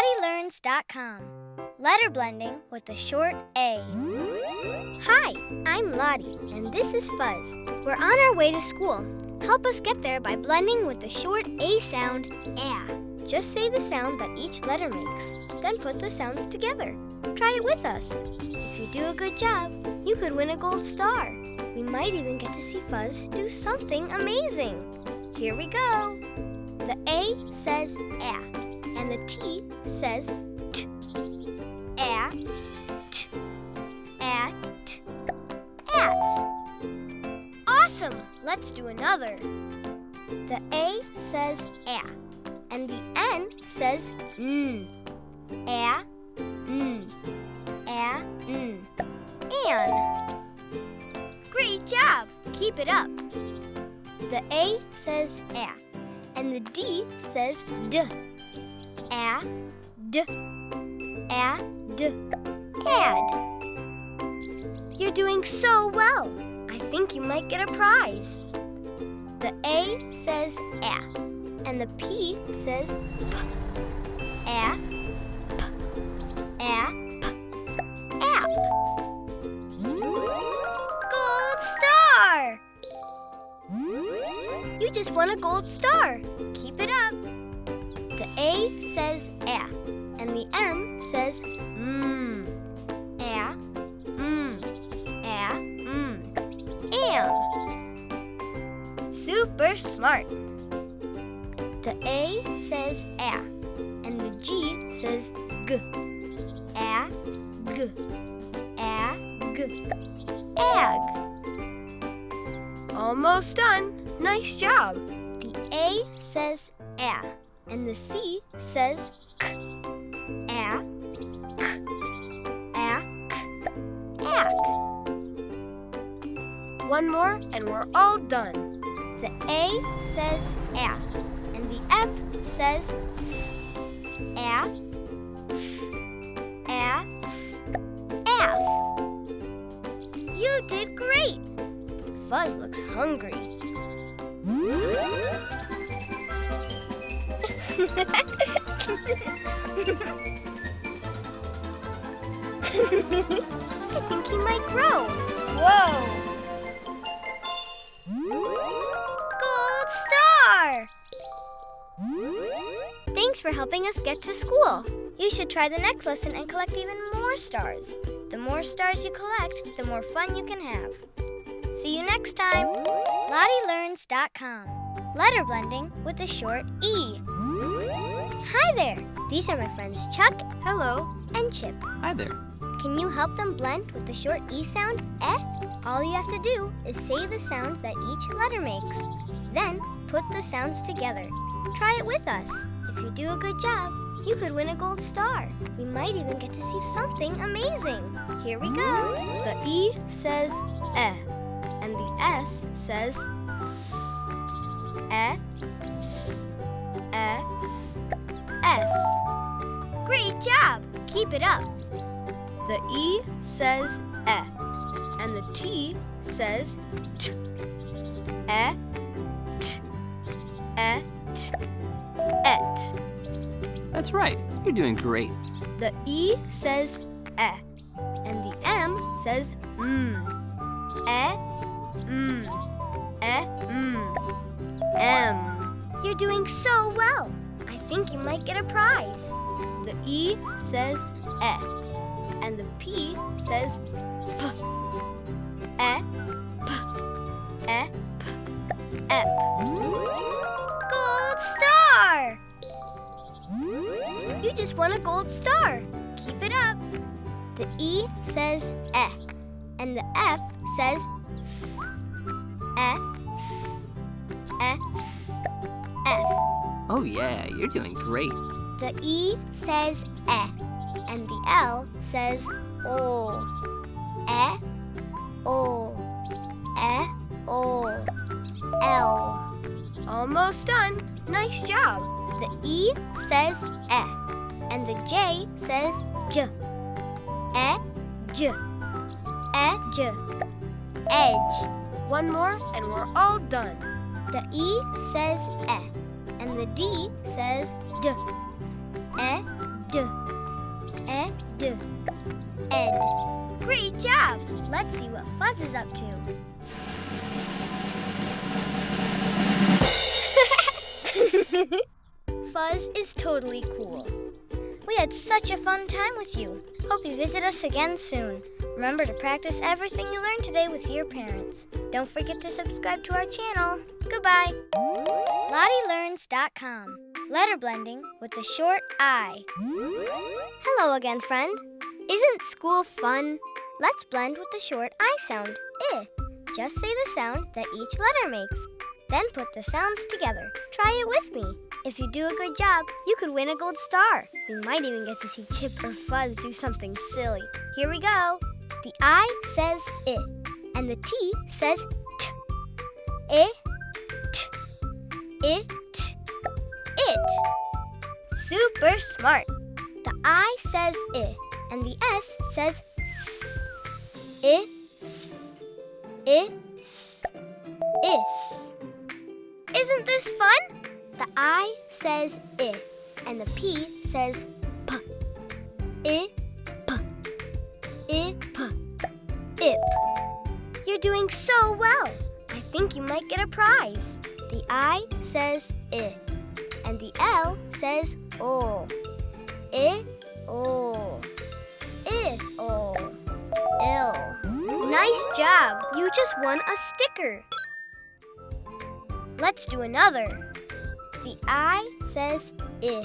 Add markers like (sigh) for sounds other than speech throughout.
LottieLearns.com. Letter blending with a short A. Hi, I'm Lottie, and this is Fuzz. We're on our way to school. Help us get there by blending with the short A sound, ah. Just say the sound that each letter makes, then put the sounds together. Try it with us. If you do a good job, you could win a gold star. We might even get to see Fuzz do something amazing. Here we go. The A says ah, and the T says t. Ah, t, at, at. Awesome! Let's do another. The A says ah, and the N says n. Ah, n. Ah, n. And. Great job! Keep it up. The A says ah, and the D says d. A, d, a, d, add. You're doing so well. I think you might get a prize. The A says a, and the P says p. A, p, a, p, app. Gold star! You just won a gold star. Keep it up. A says a, and the M says mmm. A, mmm, a, mmm. And. Super smart. The A says a, and the G says g. A, g. A, g. Ag. Almost done. Nice job. The A says a, and the C says k. A, k, a, k, ack. One more and we're all done. The A says a, and the F says F. You did great. Fuzz looks hungry. I think he might grow. Whoa! Gold star! Thanks for helping us get to school. You should try the next lesson and collect even more stars. The more stars you collect, the more fun you can have. See you next time. LottieLearns.com. Letter blending with a short E. Hi there. These are my friends Chuck Hello. and Chip. Hi there. Can you help them blend with the short E sound, eh? All you have to do is say the sound that each letter makes. Then put the sounds together. Try it with us. If you do a good job, you could win a gold star. We might even get to see something amazing. Here we go. The E says eh, and the S says s. Eh, S. Great job. Keep it up. The E says eh, and the T says t. Eh, t, eh, t, et. That's right. You're doing great. The E says eh, and the M says mm. Eh, mm, eh, mm, M. You're doing so well. Think you might get a prize. The E says eh, and the P says p. Eh, p, eh, p. Gold star! You just won a gold star. Keep it up. The E says eh, and the F says eh, eh, F. Oh, yeah, you're doing great. The E says eh, and the L says o. Eh, o, eh, o, L. Almost done. Nice job. The E says eh, and the J says j. Eh, j. Eh, j. Edge. One more and we're all done. The E says eh, and the D says d. Eh, Ed. Ed. Great job! Let's see what Fuzz is up to. (laughs) Fuzz is totally cool. We had such a fun time with you. Hope you visit us again soon. Remember to practice everything you learned today with your parents. Don't forget to subscribe to our channel. Goodbye. LottieLearns.com. Letter blending with the short I. Hello again, friend. Isn't school fun? Let's blend with the short I sound, I. Just say the sound that each letter makes. Then put the sounds together. Try it with me. If you do a good job, you could win a gold star. You might even get to see Chip or Fuzz do something silly. Here we go. The I says it, and the T says t. It, t, it. It. Super smart. The I says I, and the S says s. I, s. I, s. Is. Isn't this fun? The I says I, and the P says P. I, P. I, P. Ip. You're doing so well. I think you might get a prize. The I says I, and the L says O. I, O. I, O. L. Nice job. You just won a sticker. Let's do another. The I says I,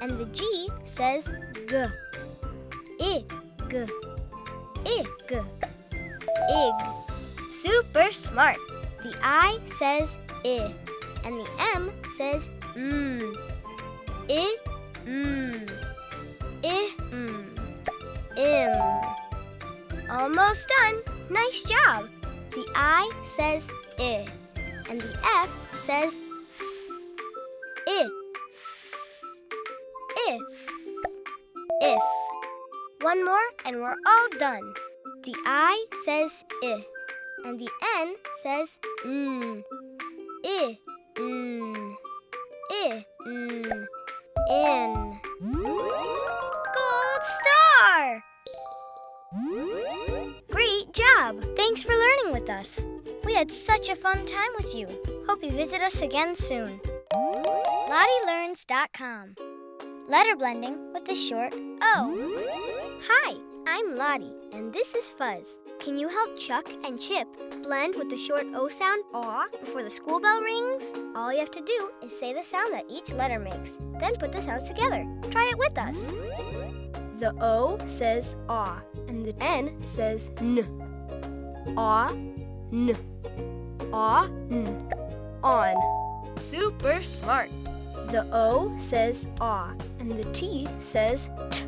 and the G says G. I, G. I, G. Ig. Super smart. The I says I, and the M says. I. I, mmm. Im. Almost done. Nice job. The I says I, and the F says If. If. One more and we're all done. The I says if, and the N says mmm. I, mmm. I, mmm. In. Gold star! Great job! Thanks for learning with us. We had such a fun time with you. Hope you visit us again soon. LottieLearns.com. Letter blending with the short O. Hi, I'm Lottie, and this is Fuzz. Can you help Chuck and Chip blend with the short O sound aw before the school bell rings? All you have to do is say the sound that each letter makes, then put the sounds together. Try it with us. The O says ah, and the N says n. Ah, n. Ah, n. On. Super smart. The O says ah, and the T says t.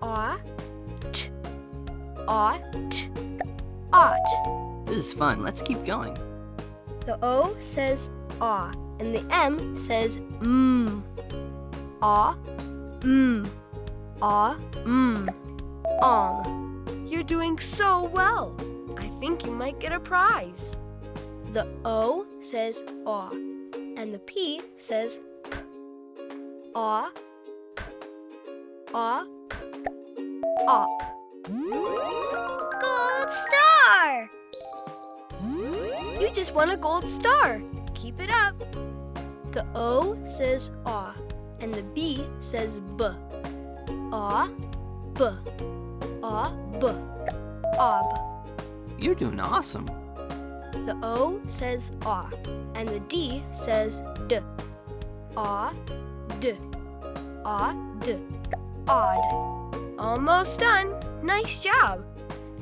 Ah, t. Ah, t. Ought. This is fun. Let's keep going. The O says ah, and the M says mmm. Ah, mmm. Ah, mmm. Um. You're doing so well. I think you might get a prize. The O says ah, and the P says p. Ah, p. Ah. Op. Gold star! You just won a gold star. Keep it up. The O says ah, and the B says b. Ah, b. Ah, b. Ob. You're doing awesome. The O says ah, and the D says d. Ah, d. Ah, d. Odd. Almost done. Nice job.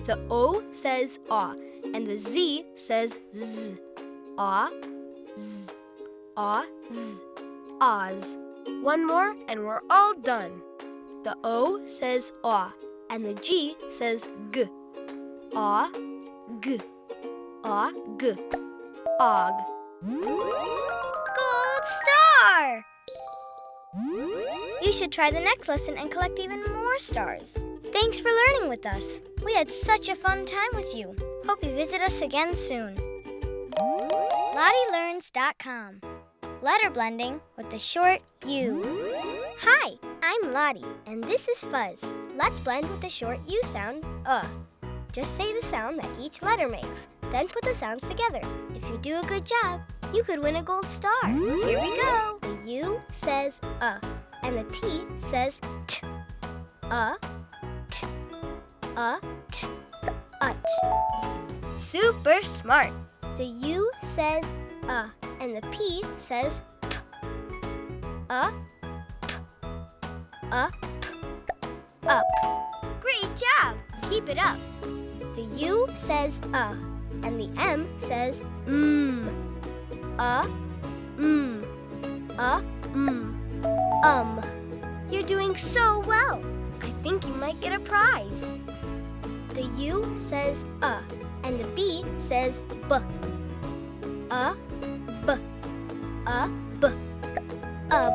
The O says ah, and the Z says z. Ah, z. Ah, z. Oz. One more and we're all done. The O says ah, and the G says g. Ah, g. Ah, g. Og. Gold star! You should try the next lesson and collect even more stars. Thanks for learning with us. We had such a fun time with you. Hope you visit us again soon. LottieLearns.com. Letter blending with the short U. Hi, I'm Lottie, and this is Fuzz. Let's blend with the short U sound, uh. Just say the sound that each letter makes, then put the sounds together. If you do a good job, you could win a gold star. Here we go. U says uh, and the T says t. Uh, t. Uh, t. Ut. Super smart. The U says uh, and the P says p. Uh, p. Uh, p. Up. Great job. Keep it up. The U says uh, and the M says mmm. Uh, mmm. Uh, mmm. Um. You're doing so well. I think you might get a prize. The U says uh, and the B says b. Uh, b. Uh, b. Ub.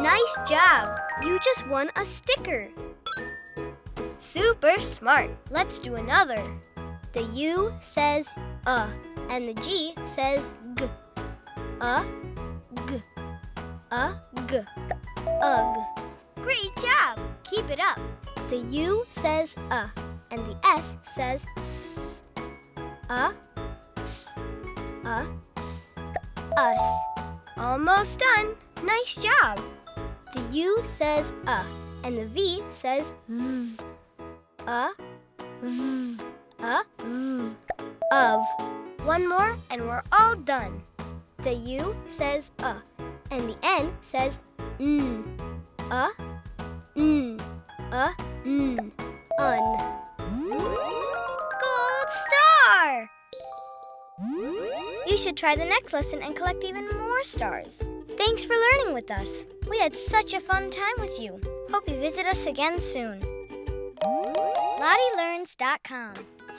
Nice job. You just won a sticker. Super smart. Let's do another. The U says uh, and the G says g. Uh, g. Uh, Great job. Keep it up. The U says uh, and the S says s. Uh, s. Uh, s. Us. Almost done. Nice job. The U says uh, and the V says v. Uh, v. Uh, v. Of. One more and we're all done. The U says uh, and the N says n. Uh, n. Uh, n. Un. Gold star! You should try the next lesson and collect even more stars. Thanks for learning with us. We had such a fun time with you. Hope you visit us again soon. LottieLearns.com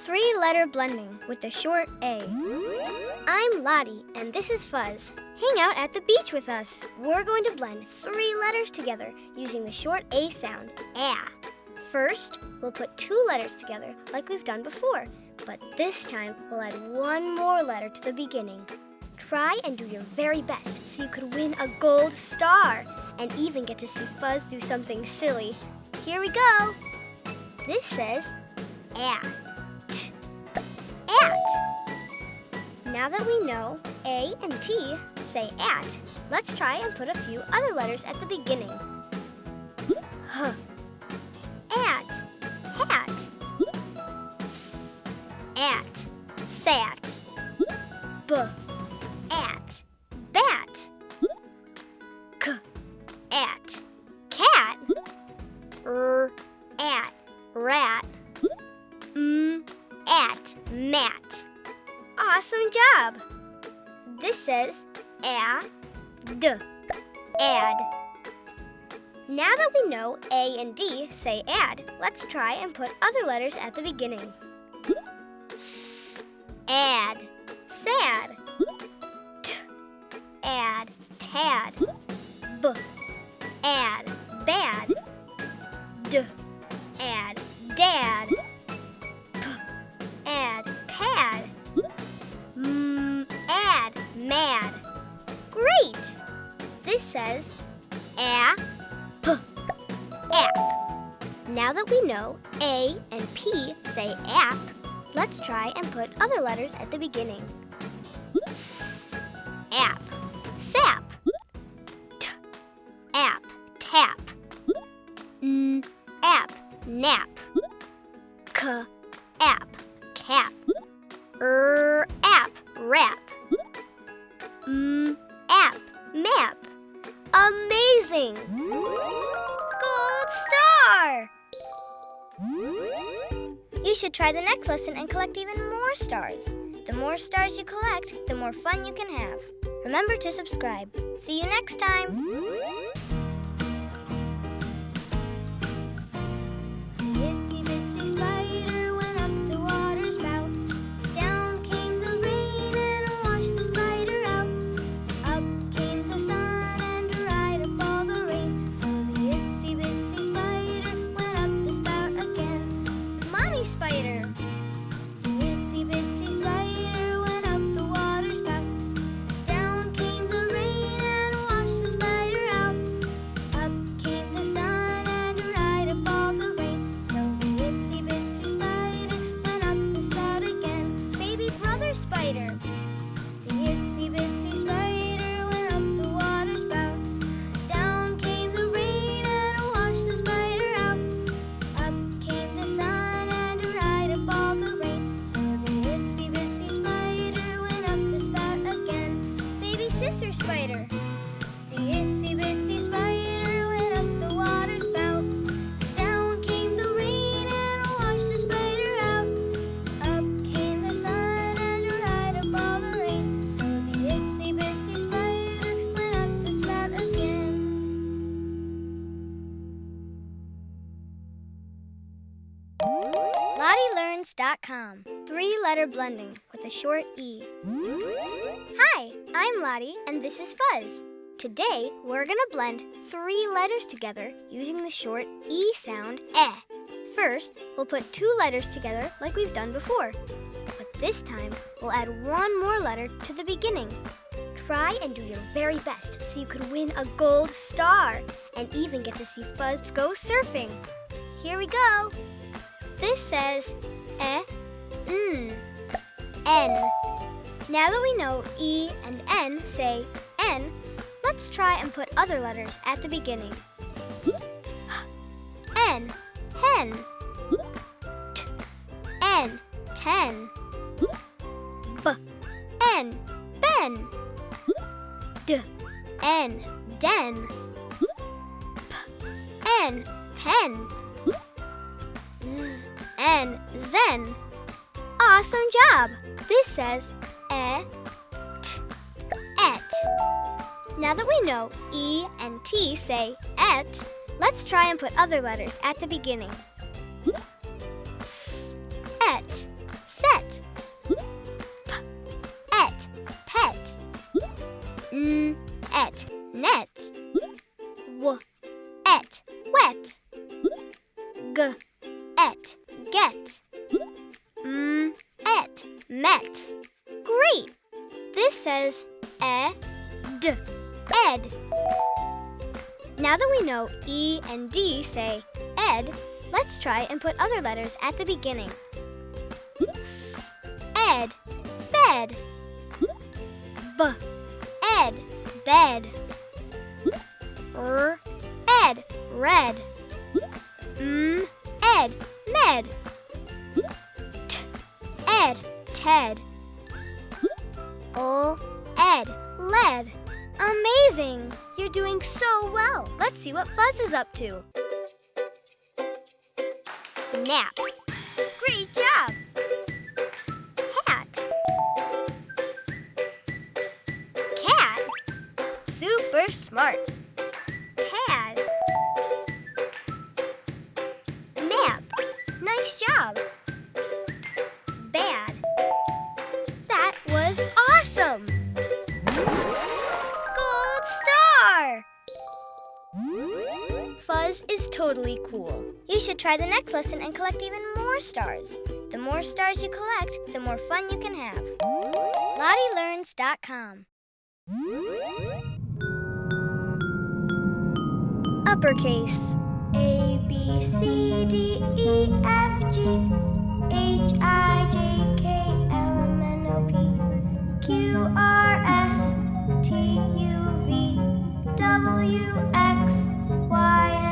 Three letter blending with the short A. I'm Lottie, and this is Fuzz. Hang out at the beach with us. We're going to blend three letters together using the short A sound, ah. First, we'll put two letters together like we've done before, but this time we'll add one more letter to the beginning. Try and do your very best so you could win a gold star and even get to see Fuzz do something silly. Here we go. This says at. Now that we know A and T say at, let's try and put a few other letters at the beginning. Huh. At. Hat. At. And D say add, let's try and put other letters at the beginning. S add sad. T add tad. B add bad. D add dad. P add pad. M add mad. Great! This says a app. Now that we know A and P say app, let's try and put other letters at the beginning. S app sap. T app tap. N app nap. K app cap. R app rap. M app map. Amazing! Star! You should try the next lesson and collect even more stars. The more stars you collect, the more fun you can have. Remember to subscribe. See you next time. LottieLearns.com. Three letter blending with a short E. Hi, I'm Lottie, and this is Fuzz. Today, we're going to blend three letters together using the short E sound, eh. First, we'll put two letters together like we've done before. But this time, we'll add one more letter to the beginning. Try and do your very best so you could win a gold star and even get to see Fuzz go surfing. Here we go. This says eh, n, n. Now that we know e and n say n, let's try and put other letters at the beginning. N, hen. T, n, ten. B, n, ben. D, n, den. P, n, pen. Z, n, zen. Awesome job! This says e, t, et. Now that we know E and T say et, let's try and put other letters at the beginning. E and D say ed, let's try and put other letters at the beginning. Try the next lesson and collect even more stars. The more stars you collect, the more fun you can have. LottieLearns.com Uppercase A, B, C, D, E, F, G, H, I, J, K, L, M, N, O, P, Q, R, S, T, U, V, W, X, Y,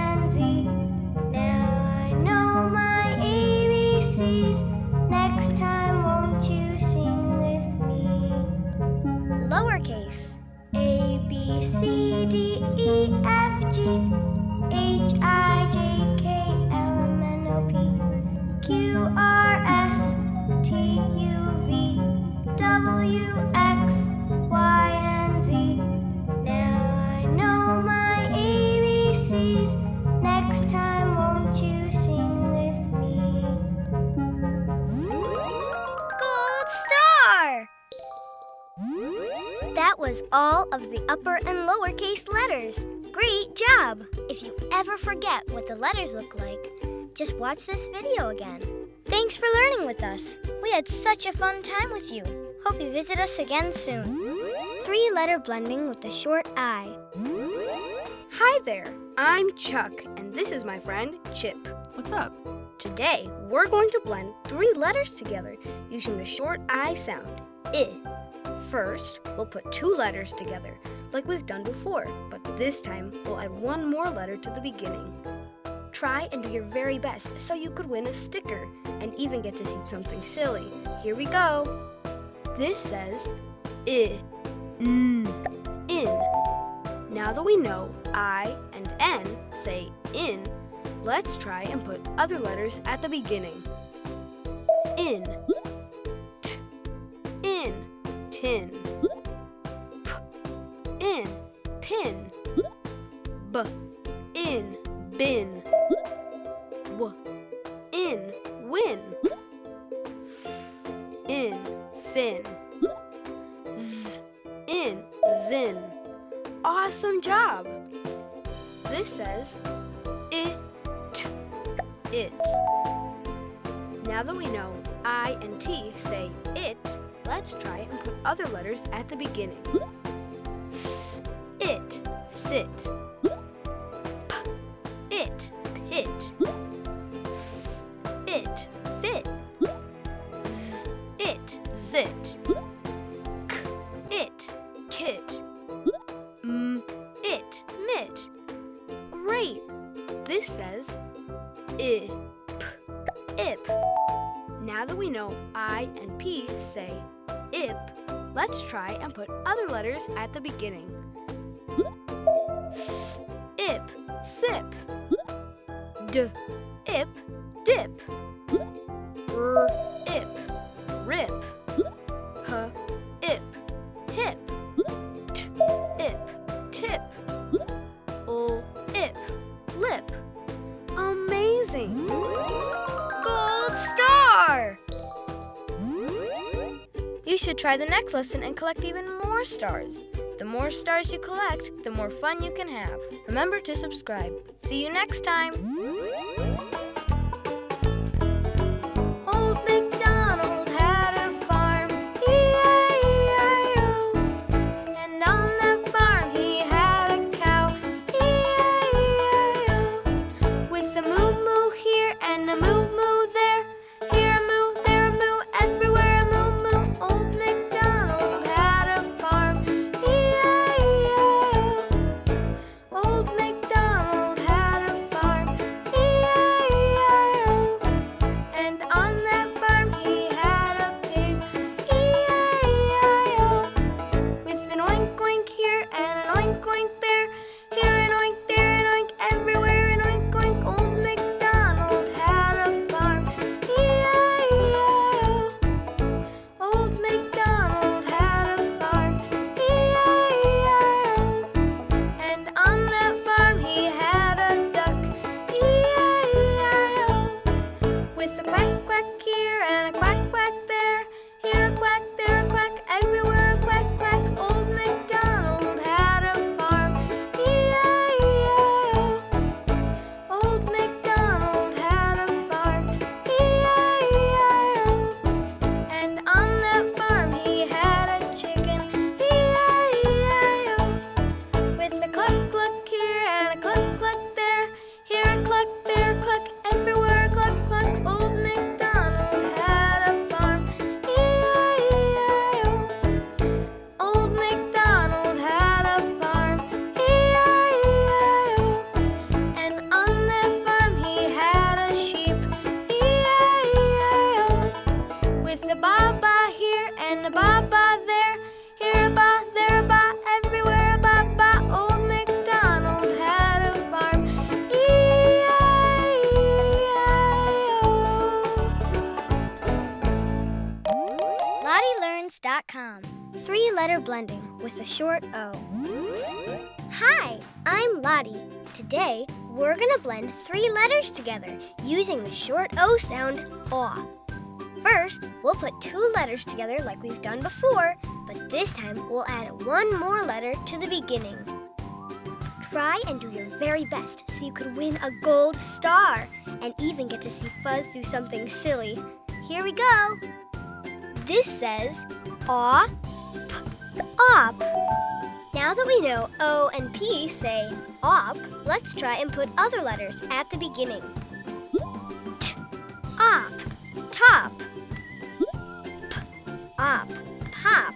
C, D, E, F, G, H, I, J, K, L, M, N, O, P, Q, R, S, T, U, V, W, X, That was all of the upper and lowercase letters. Great job! If you ever forget what the letters look like, just watch this video again. Thanks for learning with us. We had such a fun time with you. Hope you visit us again soon. Three letter blending with the short I. Hi there, I'm Chuck, and this is my friend Chip. What's up? Today, we're going to blend three letters together using the short I sound, I. First, we'll put two letters together, like we've done before, but this time we'll add one more letter to the beginning. Try and do your very best so you could win a sticker and even get to see something silly. Here we go. This says I, in. Now that we know I and N say in, let's try and put other letters at the beginning. In, in, tin p in pin. B in bin. W in win. F in fin. Z in zin. Awesome job. This says it it. Now that we know I and T say it let's try and put other letters at the beginning. S, it, sit. P, it, pit. We know I and P say ip, let's try and put other letters at the beginning. S, ip, sip. D, ip, dip. R, ip, rip. Should try the next lesson and collect even more stars. The more stars you collect, the more fun you can have. Remember to subscribe. See you next time! LottieLearns.com. Three letter blending with a short O. Hi, I'm Lottie. Today, we're going to blend three letters together using the short O sound, aw. First, we'll put two letters together like we've done before, but this time we'll add one more letter to the beginning. Try and do your very best so you could win a gold star and even get to see Fuzz do something silly. Here we go. This says aw, p, op. Now that we know O and P say op, let's try and put other letters at the beginning. T, op, top. P, op, pop.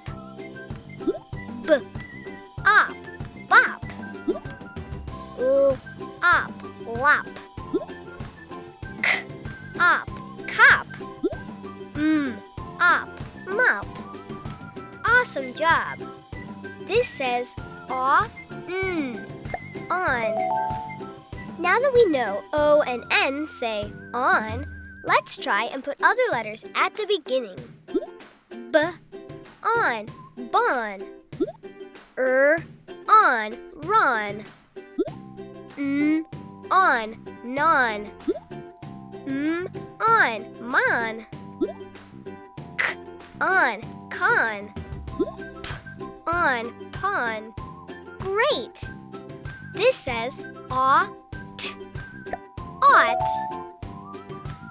B, op, bop. L, op, lop. K, op, cop. M, op, mop. Awesome job. This says aw, n, on. Now that we know O and N say on, let's try and put other letters at the beginning. B, on, bon. Er, on, ron. N, on, non. M, on, mon. K, on, con. On, pon. Great! This says aw, t, ought.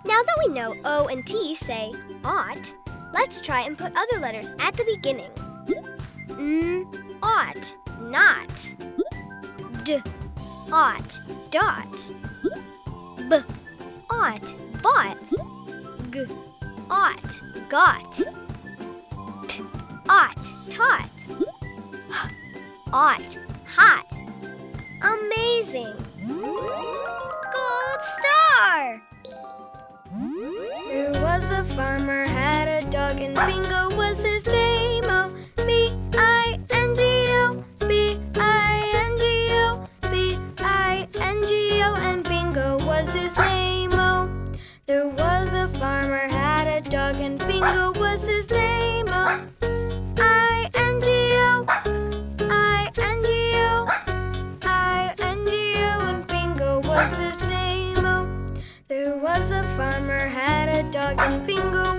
Now that we know O and T say ought, let's try and put other letters at the beginning. N, ought, not. D, ought, dot. B, ought, bought. G, ought, got. T, taught. H, ought, hot. Amazing! Gold star! There was a farmer had a dog and Bingo was his name. Oh, B I N G O, B I N G O, B I N G O, and Bingo was his name. Oh, there was a farmer had a dog and Bingo 病毒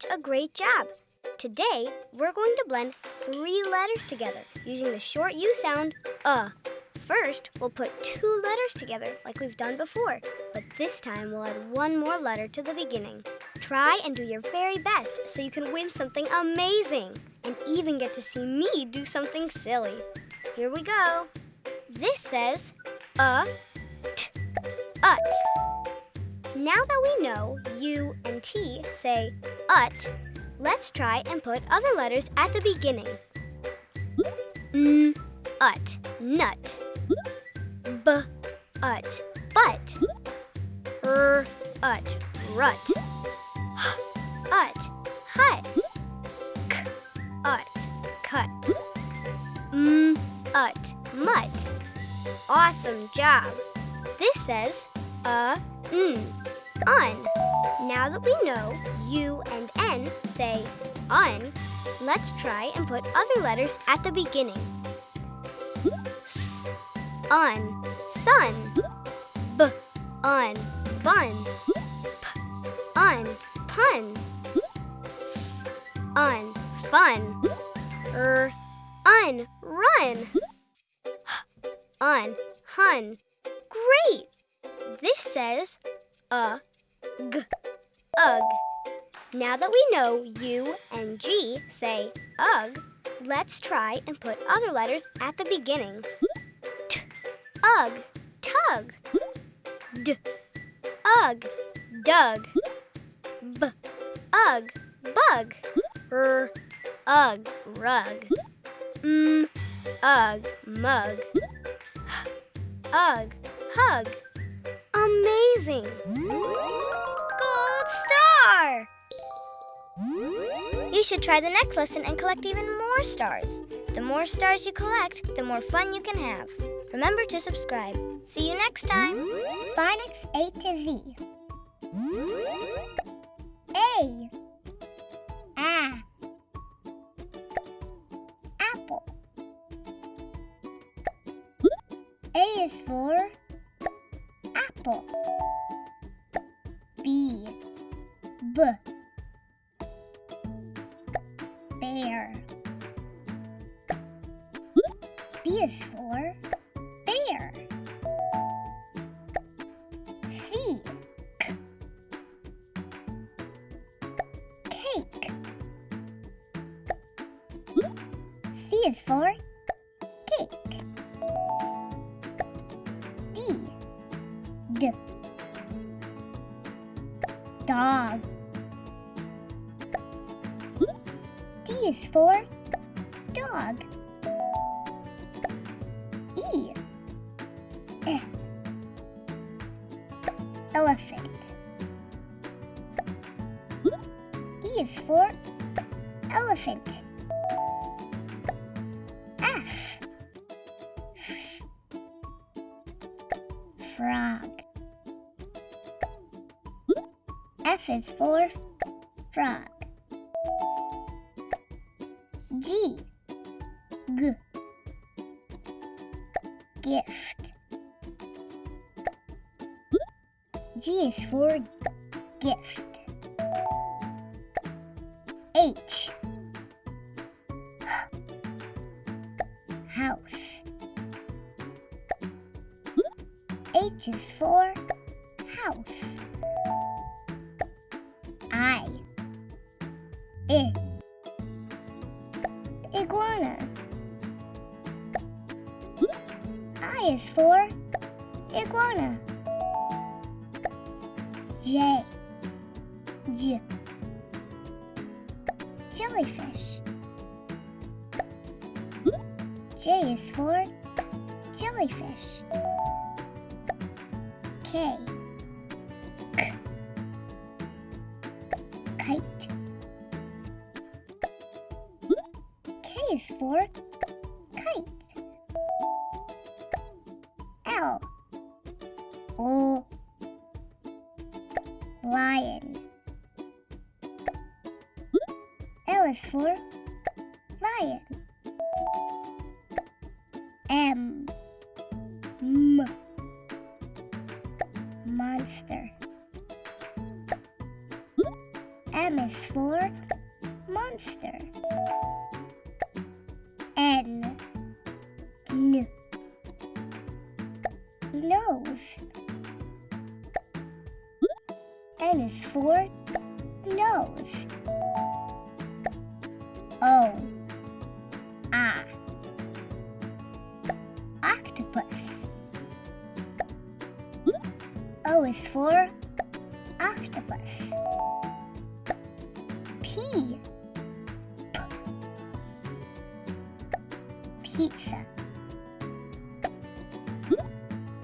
such a great job. Today, we're going to blend three letters together using the short U sound, uh. First, we'll put two letters together like we've done before, but this time we'll add one more letter to the beginning. Try and do your very best so you can win something amazing and even get to see me do something silly. Here we go. This says uh, t, ut. Now that we know U and T say ut, let's try and put other letters at the beginning. N, ut, nut. B, ut, but. R, ut, rut. H, ut, hut. K, ut, cut. M, ut, mutt. Awesome job. This says uh, n, un. Now that we know U and N say un, let's try and put other letters at the beginning. S, un, sun. B, un, bun. P, un, pun. Un, fun. R, un, run. Un, hun. Great! This says ug, g, ugh. Now that we know U and G say ugh, let's try and put other letters at the beginning. T, ugh, tug. D, ugh, dug. B, ugh, bug. R, ugh, rug. M, ugh, mug. Ugh, hug. Amazing! Gold star! You should try the next lesson and collect even more stars. The more stars you collect, the more fun you can have. Remember to subscribe. See you next time. Phonics A to Z. A. A. Apple. A is for apple. B. B. Bear. B is for F is for frog. G. G. Gift. G is for gift.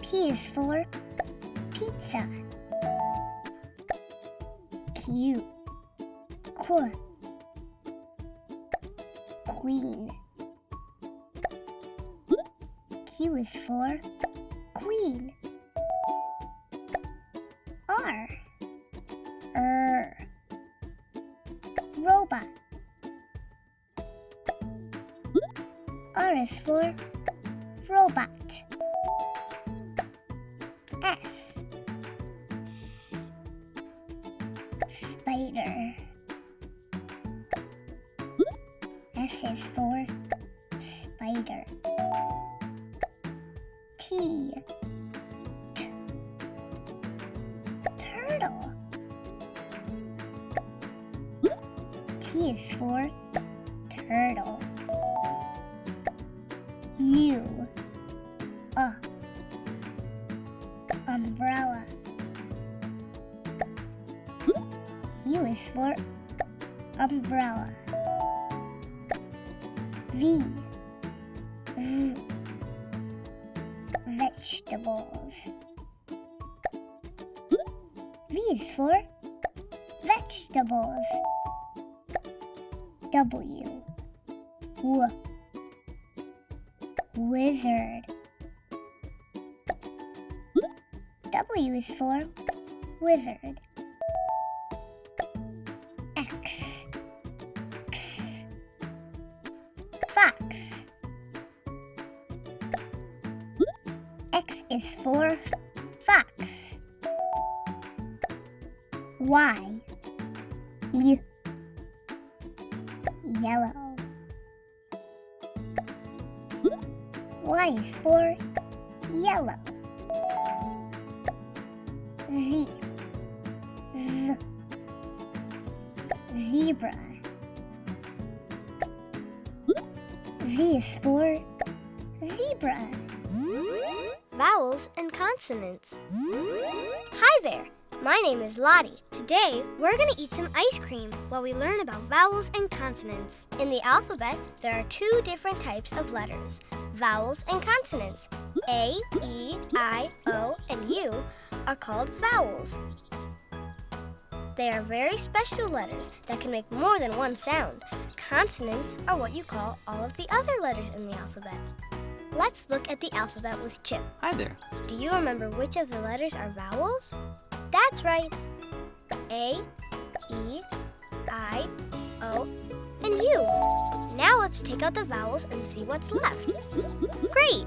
P is for pizza. Q. Qu. Queen. Q is for queen. PS4 Y. Ye yellow. Y is for yellow. Z. Z. Zebra. Z is for zebra. Vowels and consonants. Hi there, my name is Lottie. Today, we're going to eat some ice cream while we learn about vowels and consonants. In the alphabet, there are two different types of letters vowels and consonants. A, E, I, O, and U are called vowels. They are very special letters that can make more than one sound. Consonants are what you call all of the other letters in the alphabet. Let's look at the alphabet with Chip. Hi there. Do you remember which of the letters are vowels? That's right. A, E, I, O, and U. Now let's take out the vowels and see what's left. Great!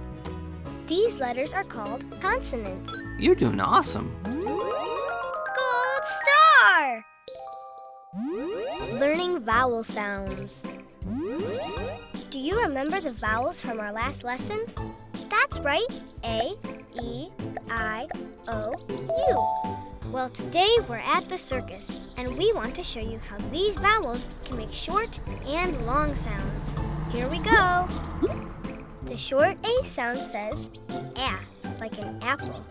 These letters are called consonants. You're doing awesome. Gold star! Learning vowel sounds. Do you remember the vowels from our last lesson? That's right. A, E, I, O, U. Well, today we're at the circus, and we want to show you how these vowels can make short and long sounds. Here we go. The short A sound says a, like an apple.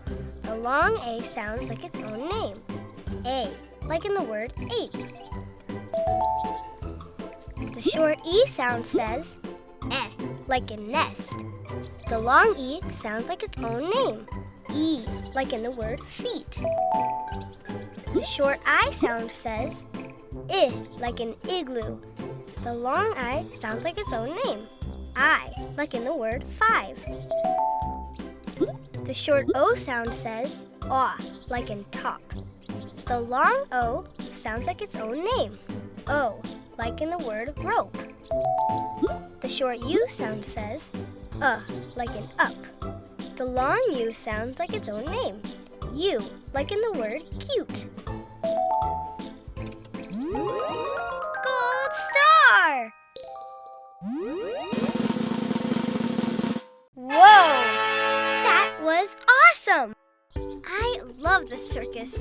The long A sounds like its own name, a, like in the word eight. The short E sound says eh, like a nest. The long E sounds like its own name, E, like in the word feet. The short I sound says I, like an igloo. The long I sounds like its own name, I, like in the word five. The short O sound says aw, like in top. The long O sounds like its own name, O, like in the word rope. The short U sound says uh, like an up. The long U sounds like its own name, U, like in the word cute. Gold star! Whoa! That was awesome! I love the circus.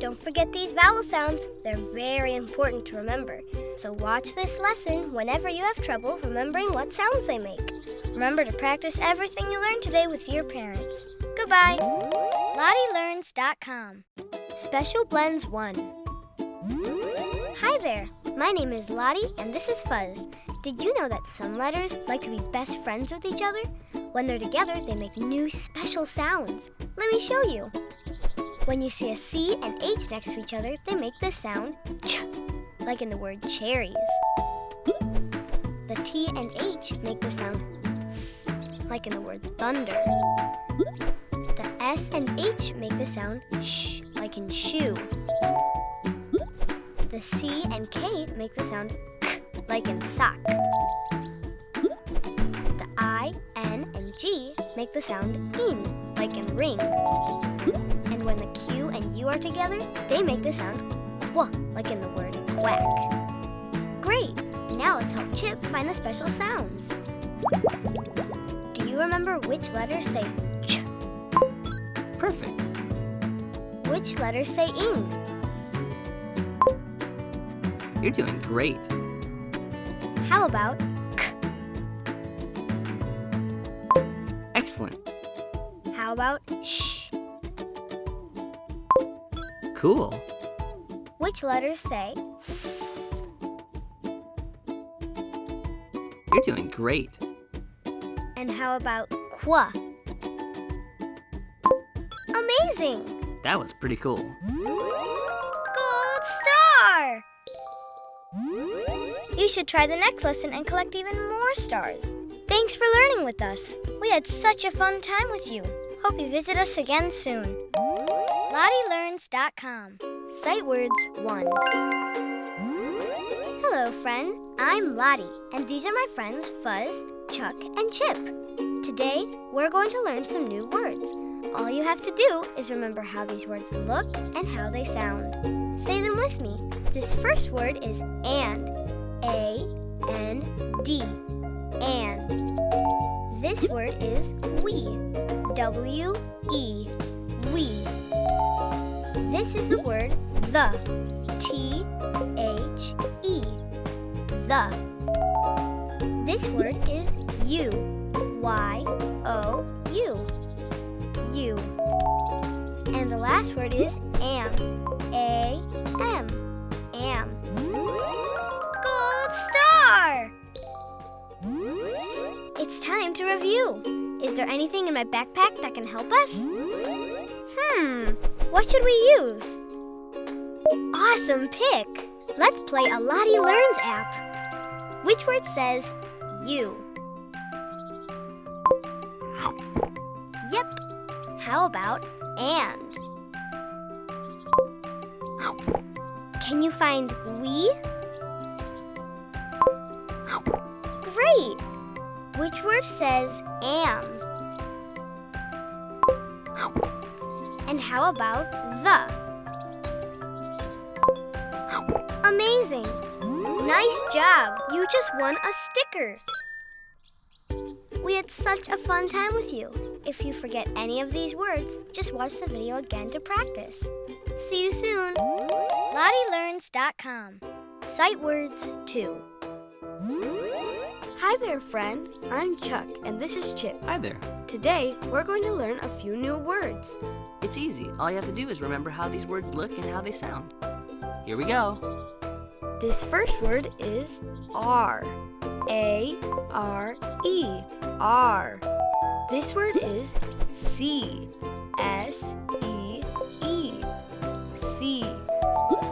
Don't forget these vowel sounds. They're very important to remember. So watch this lesson whenever you have trouble remembering what sounds they make. Remember to practice everything you learned today with your parents. Goodbye. LottieLearns.com Special Blends 1 Hi there. My name is Lottie and this is Fuzz. Did you know that some letters like to be best friends with each other? When they're together, they make new special sounds. Let me show you. When you see a C and H next to each other, they make the sound ch, like in the word cherries. The T and H make the sound like in the word thunder. The S and H make the sound sh, like in shoe. The C and K make the sound k, like in sock. The I, N, and G make the sound ing, like in ring. And when the Q and U are together, they make the sound wh, like in the word whack. Great! Now let's help Chip find the special sounds. Do you remember which letters say ch? Perfect. Which letters say ing? You're doing great. How about Excellent. how about sh? Cool. Which letters say You're doing great. and how about qua? Amazing! That was pretty cool. Gold star! You should try the next lesson and collect even more stars. Thanks for learning with us. We had such a fun time with you. Hope you visit us again soon. LottieLearns.com Sight Words 1 Hello, friend. I'm Lottie, and these are my friends Fuzz, Chuck, and Chip. Today, we're going to learn some new words. All you have to do is remember how these words look and how they sound. Say them with me. This first word is and. A N D. And. This word is we. W E. We. This is the word the. T H E. The. This word is U. Y O U. U. And the last word is am. A M. Am. Gold star! It's time to review. Is there anything in my backpack that can help us? Hmm, what should we use? Awesome pick! Let's play a Lottie Learns app. Which word says you? Yep. How about and? Can you find we? Which word says am? And how about the? Amazing! Nice job! You just won a sticker! We had such a fun time with you. If you forget any of these words, just watch the video again to practice. See you soon! LottieLearns.com Sight words 2. Hi there, friend. I'm Chuck, and this is Chip. Hi there. Today, we're going to learn a few new words. It's easy. All you have to do is remember how these words look and how they sound. Here we go. This first word is R. A R E. R. This word is C. S E E. C.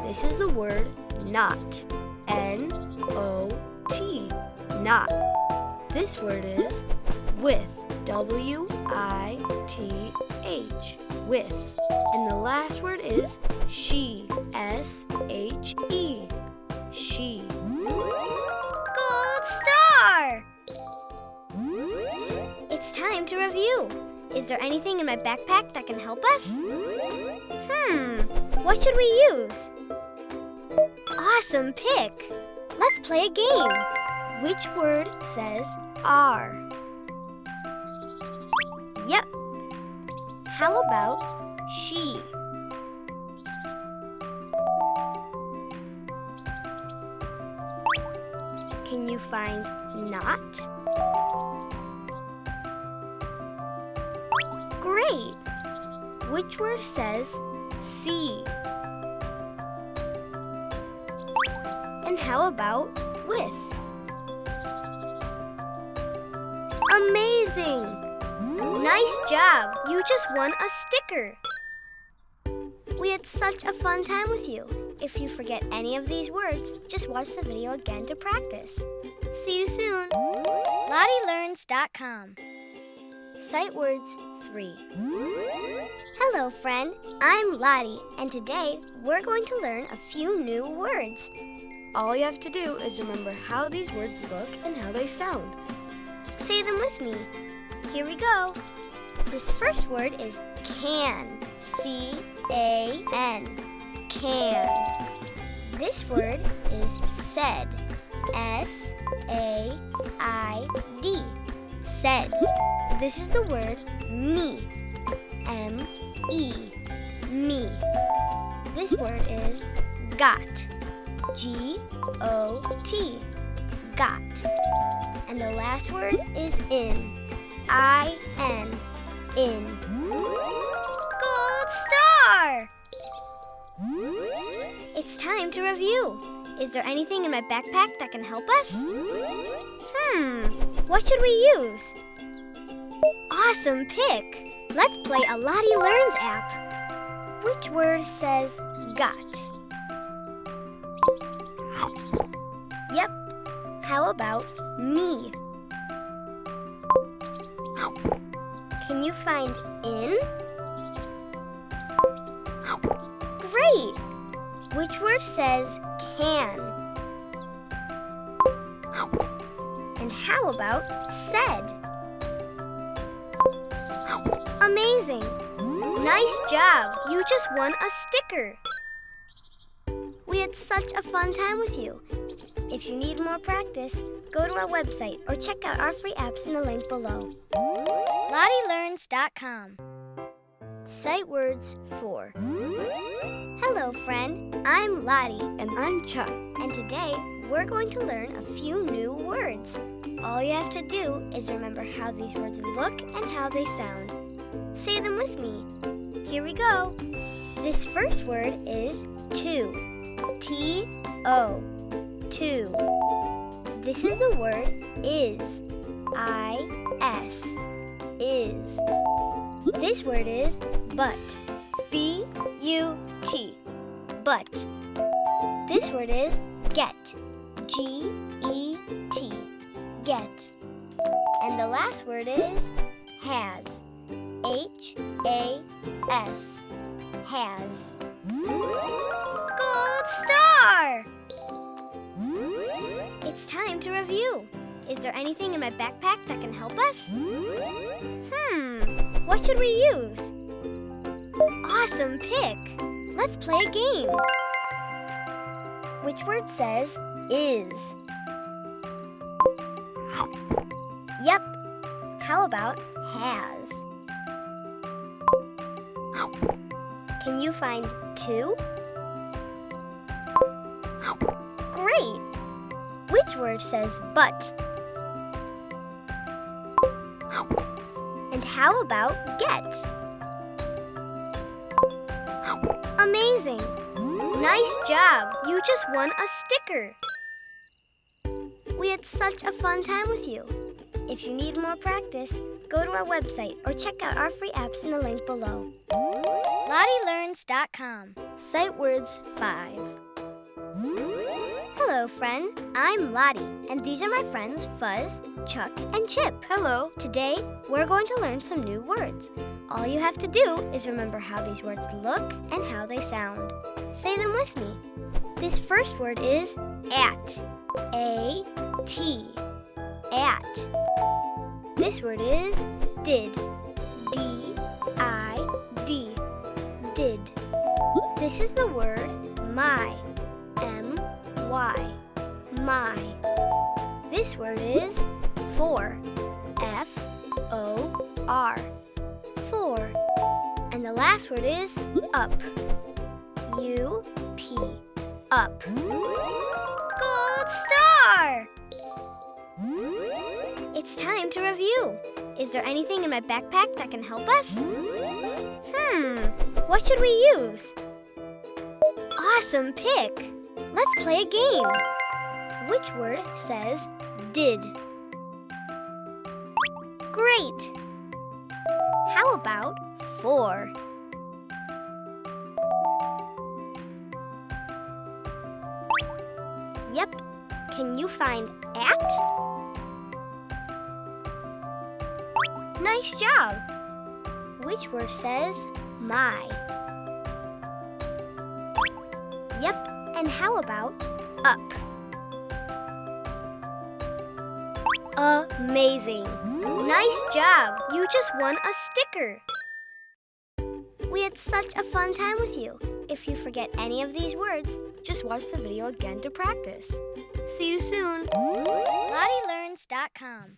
This is the word not. N O T. Not. This word is with. W I T H. With. And the last word is she. S H E. She. Gold star! It's time to review. Is there anything in my backpack that can help us? Hmm, what should we use? Awesome pick! Let's play a game. Which word says R? Yep. How about she? Can you find not? Great! Which word says see? And how about with? Amazing! Nice job! You just won a sticker! We had such a fun time with you. If you forget any of these words, just watch the video again to practice. See you soon! LottieLearns.com Sight words 3. Hello, friend. I'm Lottie, and today we're going to learn a few new words. All you have to do is remember how these words look and how they sound. Say them with me. Here we go. This first word is can. C A N. Can. This word is said. S A I D. Said. This is the word me. M E. Me. This word is got. G O T. Got. And the last word is in. I N. In. Gold star! It's time to review. Is there anything in my backpack that can help us? Hmm, what should we use? Awesome pick! Let's play a Lottie Learns app. Which word says got? Yep. How about me? Can you find in? Great! Which word says can? And how about said? Amazing! Nice job! You just won a sticker! We had such a fun time with you. If you need more practice, go to our website or check out our free apps in the link below. LottieLearns.com Sight words 4. Hello, friend. I'm Lottie, And I'm Chuck. and today we're going to learn a few new words. All you have to do is remember how these words look and how they sound. Say them with me. Here we go. This first word is to. T O. To. This is the word is. I S. Is. This word is but. B U T. But. This word is get. G E T. Get. And the last word is has. H A S. Has. To review. Is there anything in my backpack that can help us? Hmm, what should we use? Awesome pick! Let's play a game. Which word says is? Yep. How about has? Can you find two? Which word says but? And how about get? Amazing! Nice job! You just won a sticker! We had such a fun time with you. If you need more practice, go to our website or check out our free apps in the link below. LottieLearns.com. Sight words 5. Hello, friend. I'm Lottie, and these are my friends Fuzz, Chuck, and Chip. Hello. Today, we're going to learn some new words. All you have to do is remember how these words look and how they sound. Say them with me. This first word is at. A T. At. This word is did. D I D. Did. This is the word my. Y. My. This word is for. F O R. For. And the last word is up. U P. Up. Gold star! It's time to review. Is there anything in my backpack that can help us? Hmm, what should we use? Awesome pick! Let's play a game. Which word says did? Great! How about four? Yep. Can you find at? Nice job. Which word says my? And how about up? Amazing. Nice job. You just won a sticker. We had such a fun time with you. If you forget any of these words, Just watch the video again to practice. See you soon. LottieLearns.com.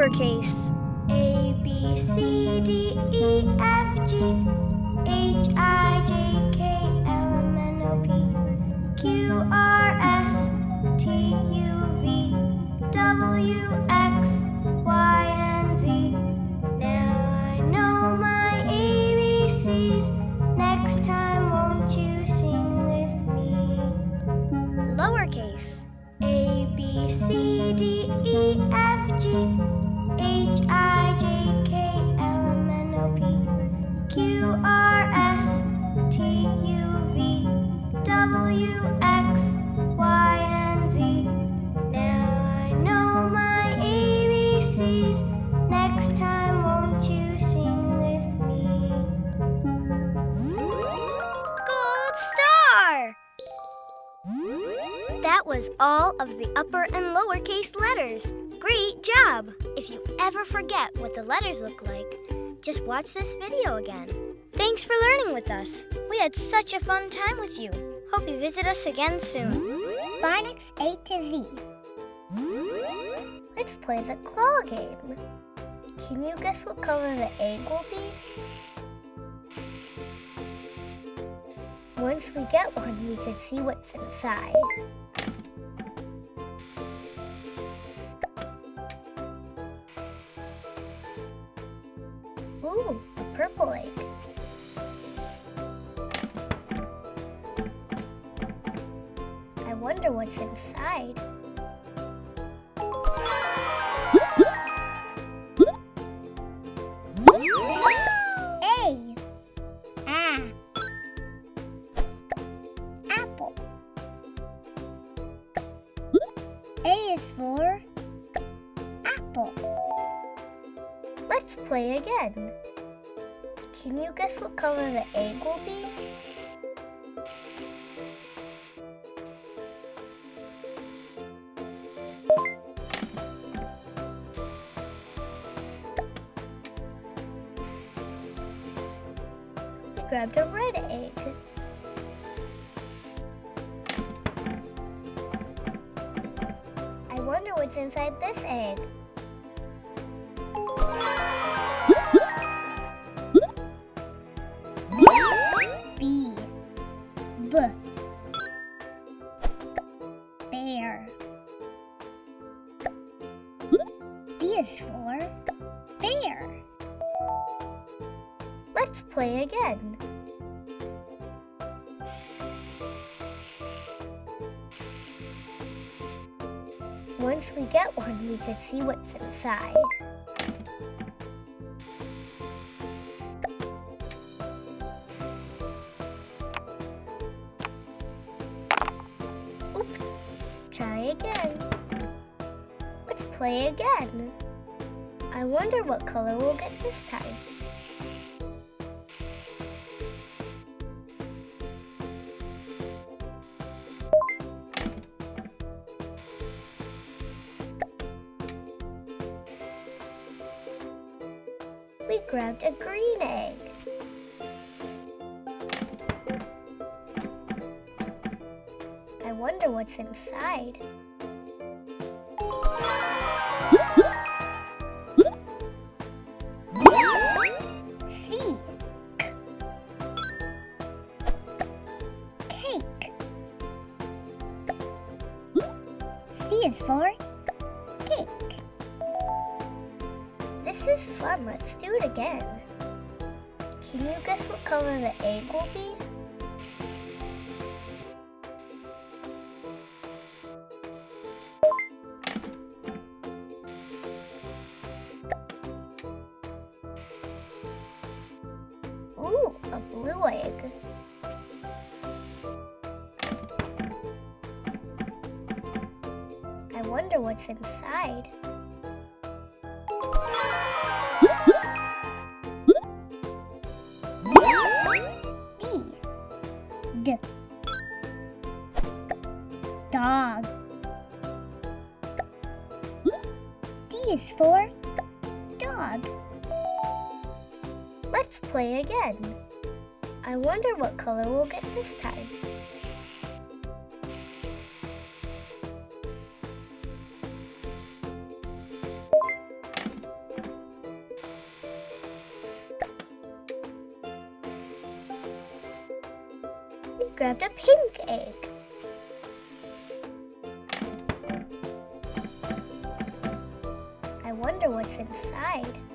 Uppercase A B C, D, E, F, G, H, I, J, K, L, M, N, O, P, Q, R, S, T, U, V, W, X, Y, and Z. Now I know my ABCs. Next time, won't you sing with me? Lowercase A, B, C, D, E, F, G, H, I, J, K, L, M, N, O, P, Q, R, S, T, U, V, W, X, Y, and Z. Now I know my ABCs. Next time, won't you sing with me? Gold star! That was all of the upper and lowercase letters. Great job! If you ever forget what the letters look like, just watch this video again. Thanks for learning with us. We had such a fun time with you. Hope you visit us again soon. Phonics A to Z. Let's play the claw game. Can you guess what color the egg will be? Once we get one, we can see what's inside. Ooh, a purple egg. I wonder what's inside. Again. Can you guess what color the egg will be? We grabbed a red egg. I wonder what's inside this egg. Is for bear. Let's play again. Once we get one, we can see what's inside. Oops. Try again. Let's play again. I wonder what color we'll get this time. We grabbed a green egg. I wonder what's inside. What's inside. D. D. Dog. D is for dog. Let's play again. I wonder what color we'll get this time. Grabbed a pink egg. I wonder what's inside.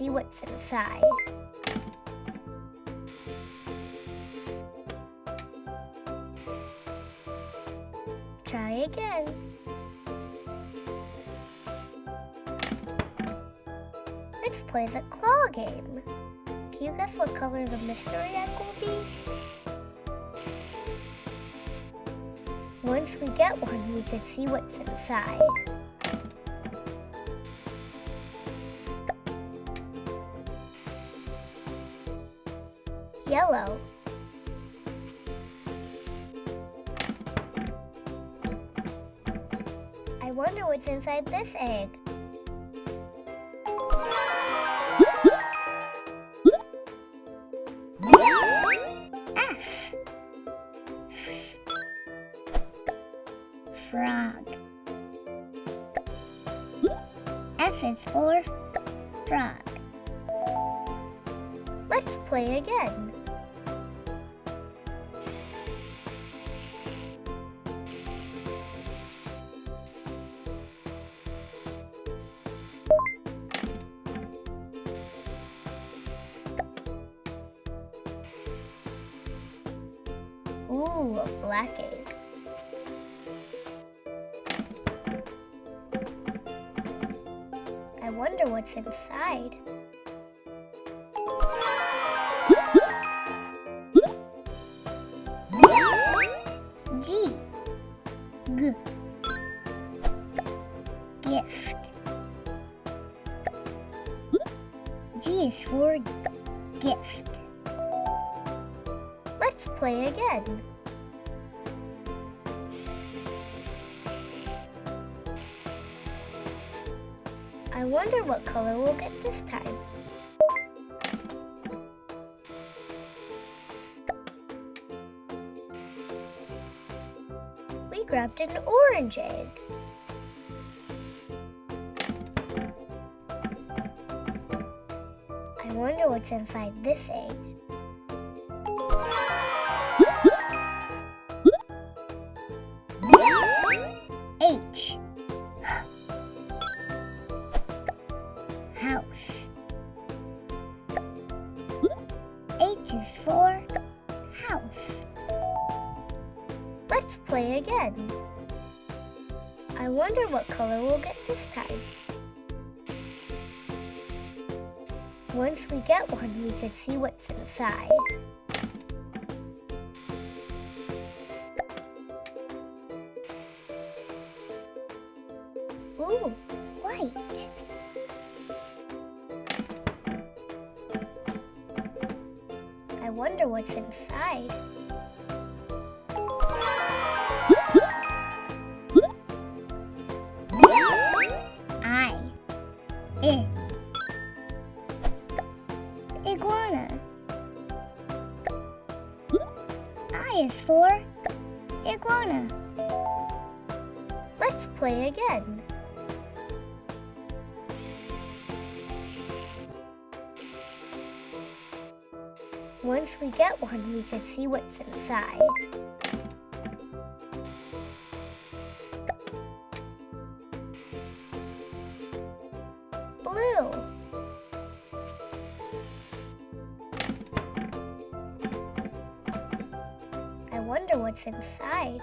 See what's inside. Try again. Let's play the claw game. Can you guess what color the mystery egg will be? Once we get one, we can see what's inside. Inside this egg. What's inside. G. G. Gift. G is for gift. Let's play again. I wonder what color we'll get this time. We grabbed an orange egg. I wonder what's inside this egg. We can see what's inside. Blue. I wonder what's inside.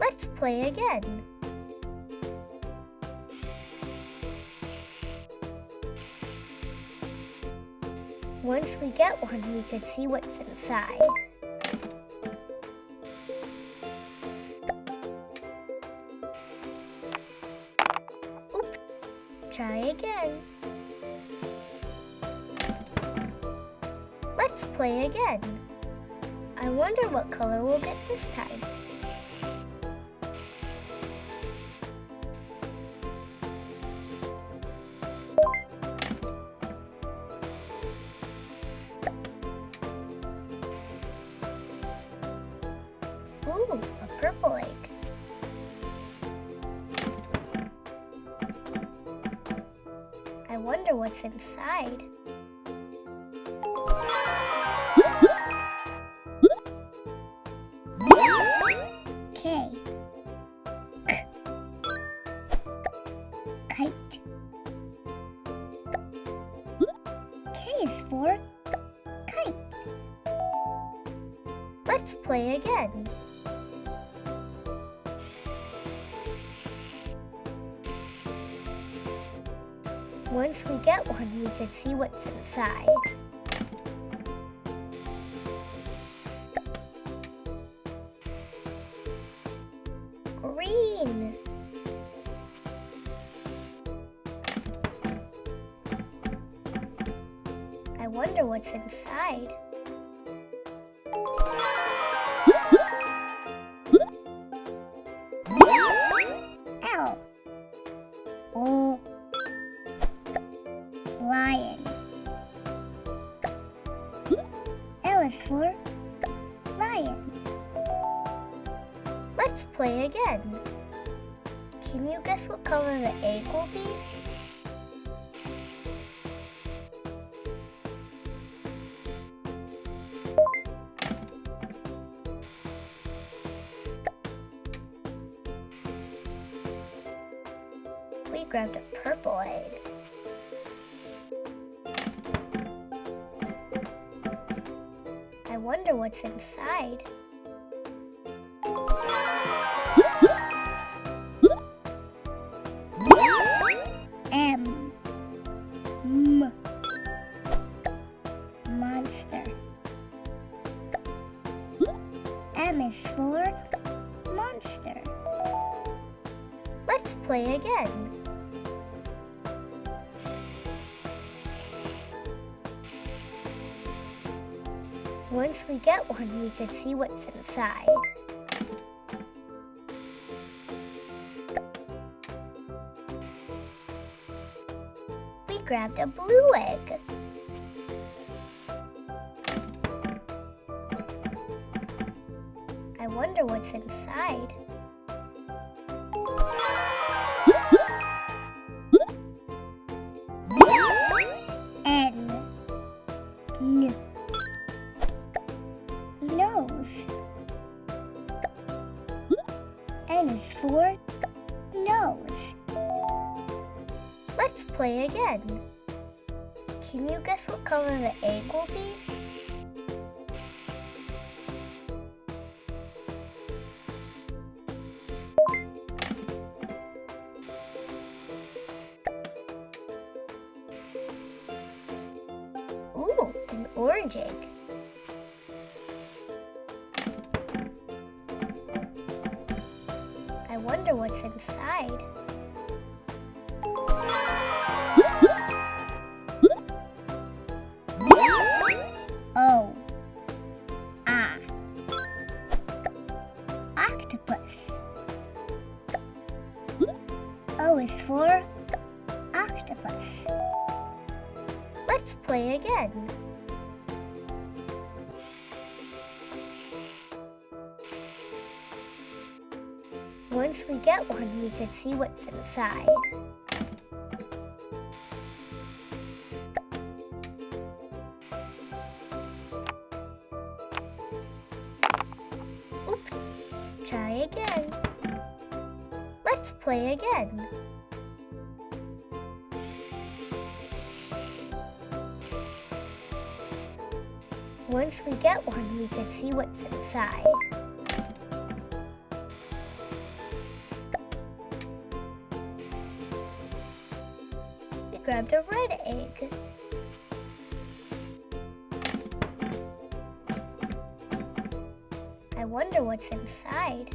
Let's play again. Once we get one, we can see what's inside. Oop. Try again. Let's play again. I wonder what color we'll get this time. What's inside. Inside. Green. I wonder what's inside. What's inside. We we can see what's inside. We grabbed a blue egg. I wonder what's inside. We can see what's inside. Oop. Try again. Let's play again. Once we get one, we can see what's inside. grabbed a red egg. I wonder what's inside.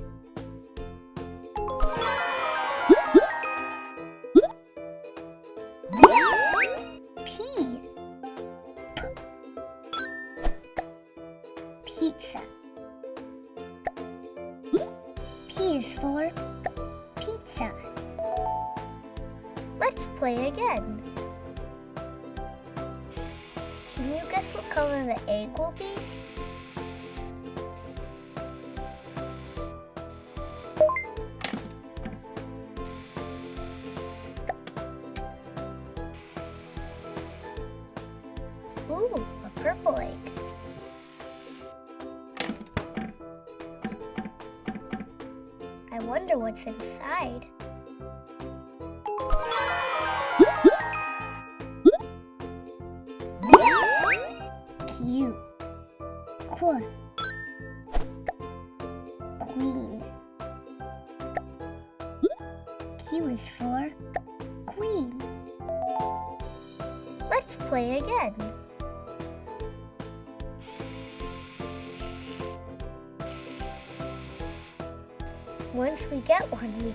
三个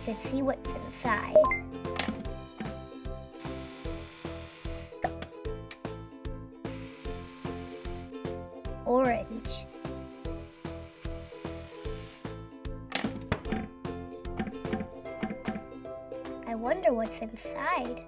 can see what's inside. Orange. I wonder what's inside.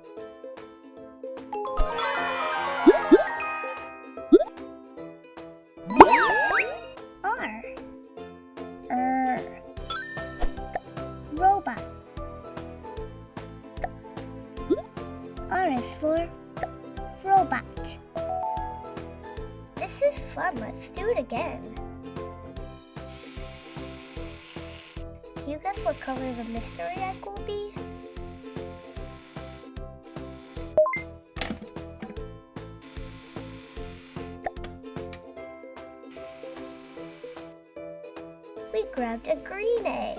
we grabbed a green egg.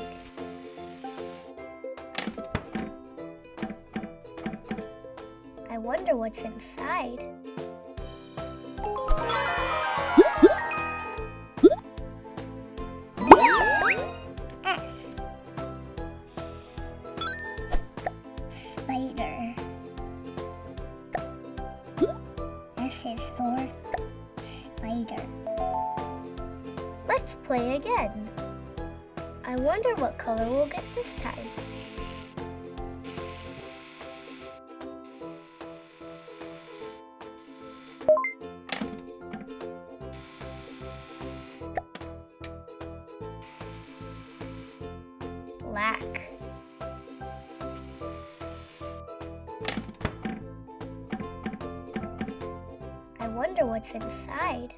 I wonder what's inside. color we'll get this time. Black. I wonder what's inside.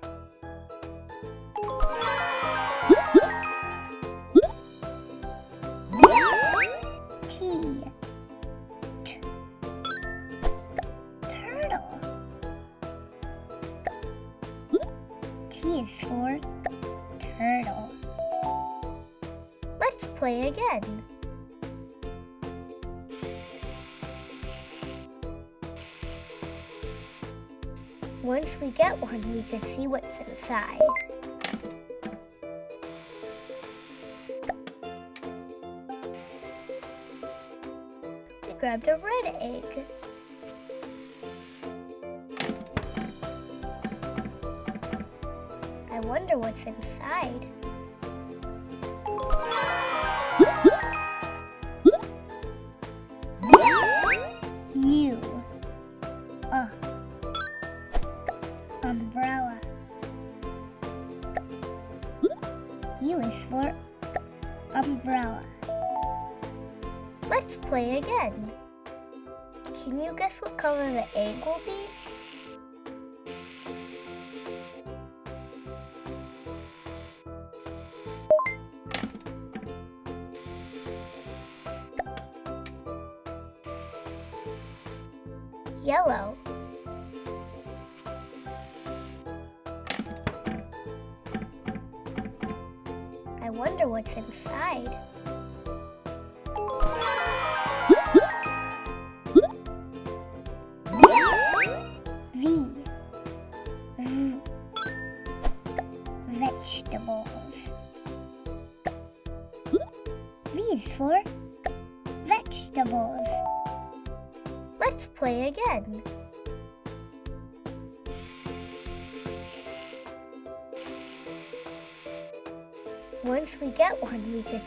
that one, we can see what's inside. We grabbed a red egg. I wonder what's inside. goby? Yellow. I wonder what's inside.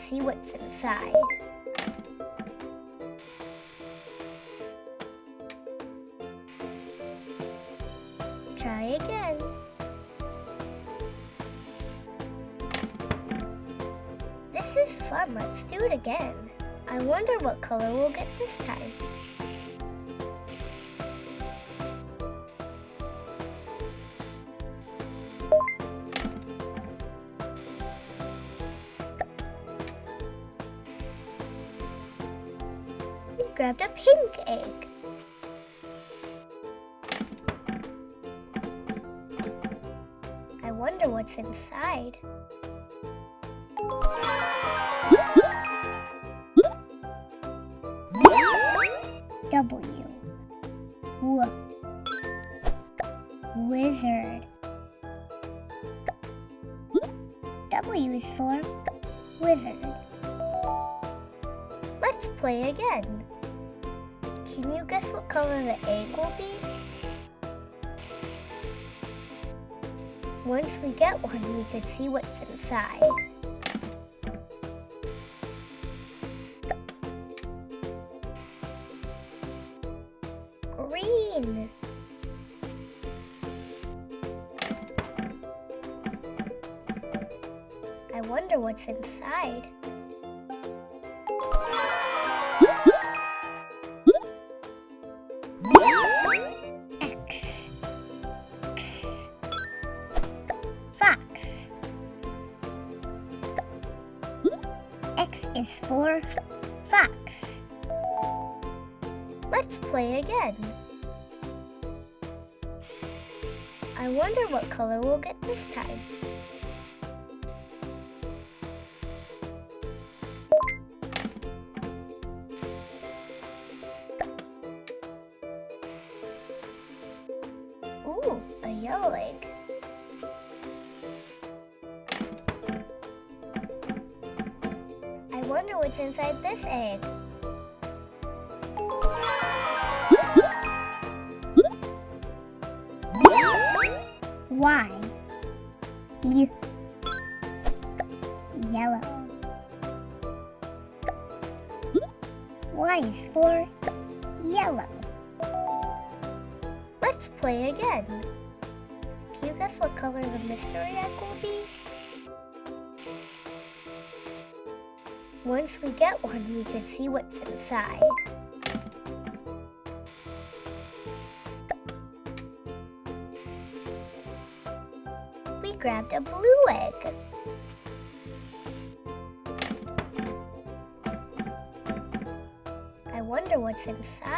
See what's inside. Try again. This is fun. Let's do it again. I wonder what color we'll get this time. See what's inside. Green. I wonder what's inside. X is for fox. Let's play again. I wonder what color we'll get this time. We grabbed a blue egg. I wonder what's inside.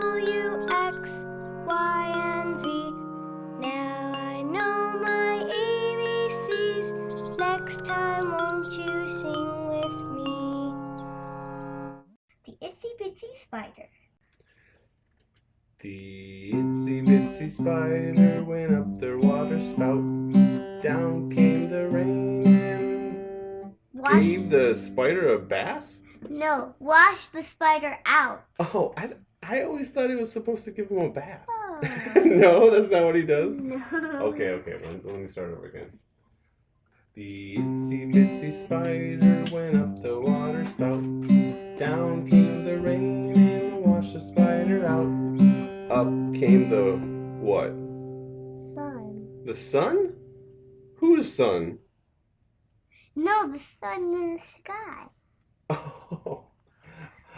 W X Y and Z. Now I know my ABCs. Next time, won't you sing with me? The itsy bitsy spider. The itsy bitsy spider went up their water spout. Down came the rain and Wash. gave the spider a bath? No, wash the spider out. Oh, I, I always thought he was supposed to give him a bath. Oh. (laughs) no, that's not what he does. no. Okay, okay, let, let me start over again. The itsy bitsy spider went up the water spout. Down came the rain and washed the spider out. Up came the what? Sun. The sun? Whose sun? No, the sun in the sky. (laughs) Oh,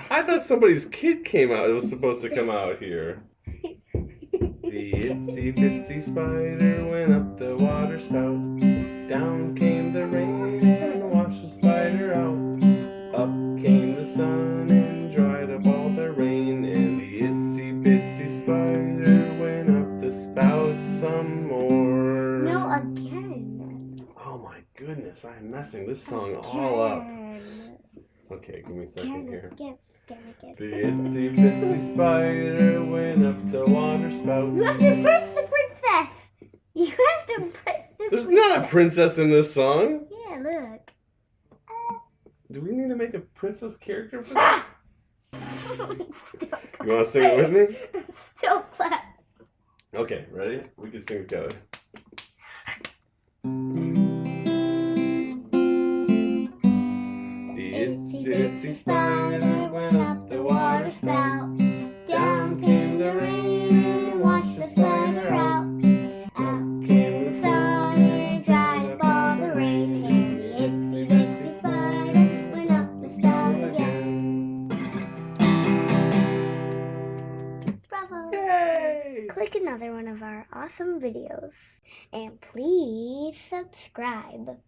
I thought somebody's kid came out. It was supposed to come out here. (laughs) The itsy bitsy spider went up the water spout. Down came the rain and washed the spider out. Up came the sun and dried up all the rain. And the itsy bitsy spider went up the spout some more. No, again. Oh my goodness, I'm messing this song all up. Okay, give me a second Again, here. again, again, again. The itsy bitsy spider went up the water spout. You have to impress the princess. You have to impress the princess. There's princess. not a princess in this song. Yeah, look. Do we need to make a princess character for (laughs) this? You want to sing it with me? Still clap. Okay, ready? We can sing together. Bitsy spider went up the water spout. Down came the rain and washed the spider out. Out came the sun and dried up all the rain. And the itsy bitsy spider went up the spout again. Bravo! Yay! Click another one of our awesome videos. And please subscribe.